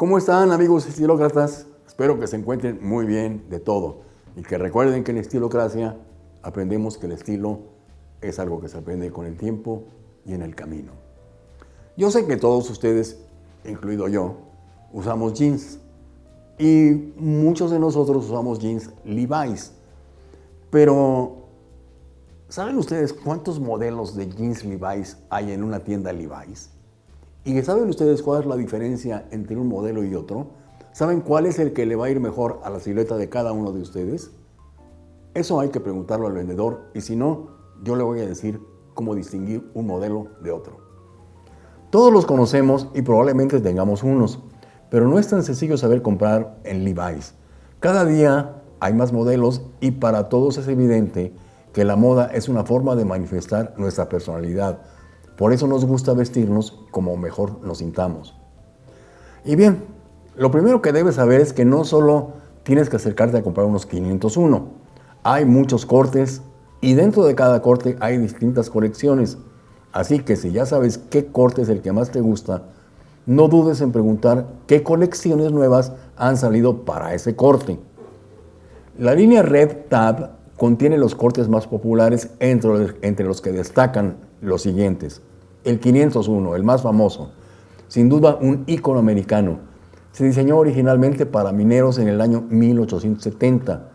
¿Cómo están amigos estilócratas? Espero que se encuentren muy bien de todo y que recuerden que en Estilocracia aprendemos que el estilo es algo que se aprende con el tiempo y en el camino. Yo sé que todos ustedes, incluido yo, usamos jeans y muchos de nosotros usamos jeans Levi's, pero ¿saben ustedes cuántos modelos de jeans Levi's hay en una tienda Levi's? ¿Y saben ustedes cuál es la diferencia entre un modelo y otro? ¿Saben cuál es el que le va a ir mejor a la silueta de cada uno de ustedes? Eso hay que preguntarlo al vendedor y si no, yo le voy a decir cómo distinguir un modelo de otro. Todos los conocemos y probablemente tengamos unos, pero no es tan sencillo saber comprar en Levi's. Cada día hay más modelos y para todos es evidente que la moda es una forma de manifestar nuestra personalidad, por eso nos gusta vestirnos como mejor nos sintamos. Y bien, lo primero que debes saber es que no solo tienes que acercarte a comprar unos 501. Hay muchos cortes y dentro de cada corte hay distintas colecciones. Así que si ya sabes qué corte es el que más te gusta, no dudes en preguntar qué colecciones nuevas han salido para ese corte. La línea Red Tab contiene los cortes más populares entre, entre los que destacan los siguientes. El 501, el más famoso, sin duda un ícono americano. Se diseñó originalmente para mineros en el año 1870.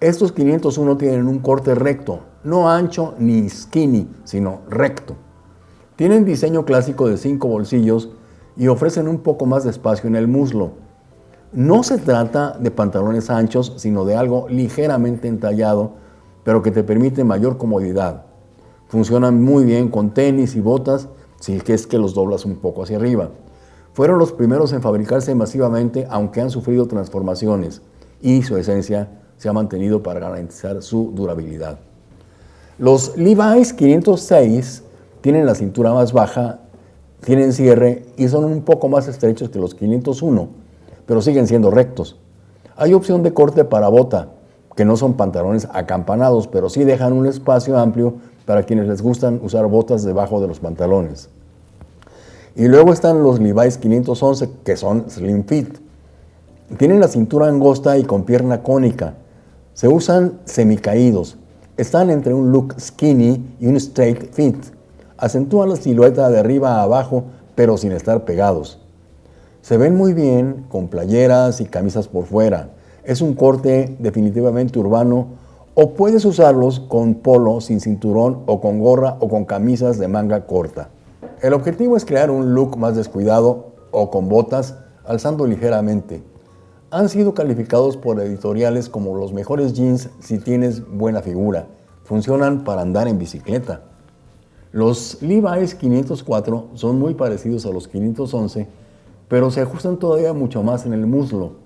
Estos 501 tienen un corte recto, no ancho ni skinny, sino recto. Tienen diseño clásico de cinco bolsillos y ofrecen un poco más de espacio en el muslo. No se trata de pantalones anchos, sino de algo ligeramente entallado, pero que te permite mayor comodidad. Funcionan muy bien con tenis y botas, si es que los doblas un poco hacia arriba. Fueron los primeros en fabricarse masivamente, aunque han sufrido transformaciones, y su esencia se ha mantenido para garantizar su durabilidad. Los Levi's 506 tienen la cintura más baja, tienen cierre y son un poco más estrechos que los 501, pero siguen siendo rectos. Hay opción de corte para bota, que no son pantalones acampanados, pero sí dejan un espacio amplio para quienes les gustan usar botas debajo de los pantalones. Y luego están los Levi's 511, que son slim fit. Tienen la cintura angosta y con pierna cónica. Se usan semicaídos. Están entre un look skinny y un straight fit. Acentúan la silueta de arriba a abajo, pero sin estar pegados. Se ven muy bien con playeras y camisas por fuera. Es un corte definitivamente urbano o puedes usarlos con polo sin cinturón o con gorra o con camisas de manga corta. El objetivo es crear un look más descuidado o con botas alzando ligeramente. Han sido calificados por editoriales como los mejores jeans si tienes buena figura. Funcionan para andar en bicicleta. Los Levi's 504 son muy parecidos a los 511, pero se ajustan todavía mucho más en el muslo.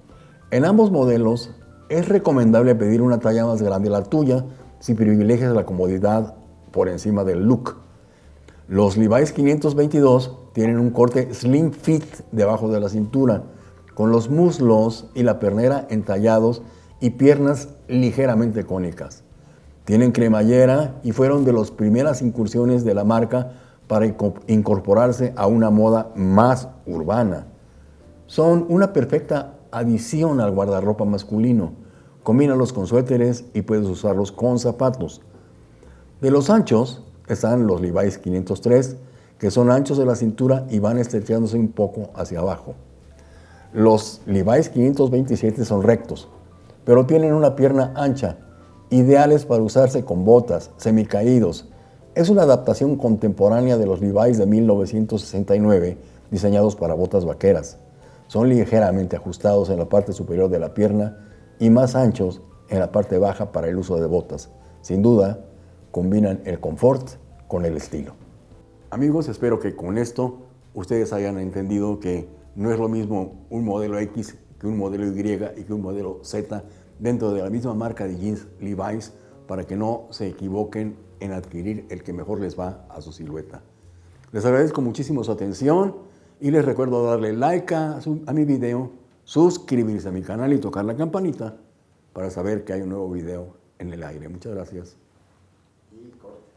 En ambos modelos es recomendable pedir una talla más grande la tuya si privilegias la comodidad por encima del look. Los Levi's 522 tienen un corte slim fit debajo de la cintura, con los muslos y la pernera entallados y piernas ligeramente cónicas. Tienen cremallera y fueron de las primeras incursiones de la marca para incorporarse a una moda más urbana. Son una perfecta adición al guardarropa masculino. Combínalos con suéteres y puedes usarlos con zapatos. De los anchos están los Levi's 503, que son anchos de la cintura y van estrechándose un poco hacia abajo. Los Levi's 527 son rectos, pero tienen una pierna ancha, ideales para usarse con botas, semicaídos. Es una adaptación contemporánea de los Levi's de 1969, diseñados para botas vaqueras. Son ligeramente ajustados en la parte superior de la pierna y más anchos en la parte baja para el uso de botas. Sin duda, combinan el confort con el estilo. Amigos, espero que con esto ustedes hayan entendido que no es lo mismo un modelo X que un modelo Y y que un modelo Z dentro de la misma marca de jeans Levi's para que no se equivoquen en adquirir el que mejor les va a su silueta. Les agradezco muchísimo su atención y les recuerdo darle like a, mi video, suscribirse a mi canal y tocar la campanita para saber que hay un nuevo video en el aire. Muchas gracias.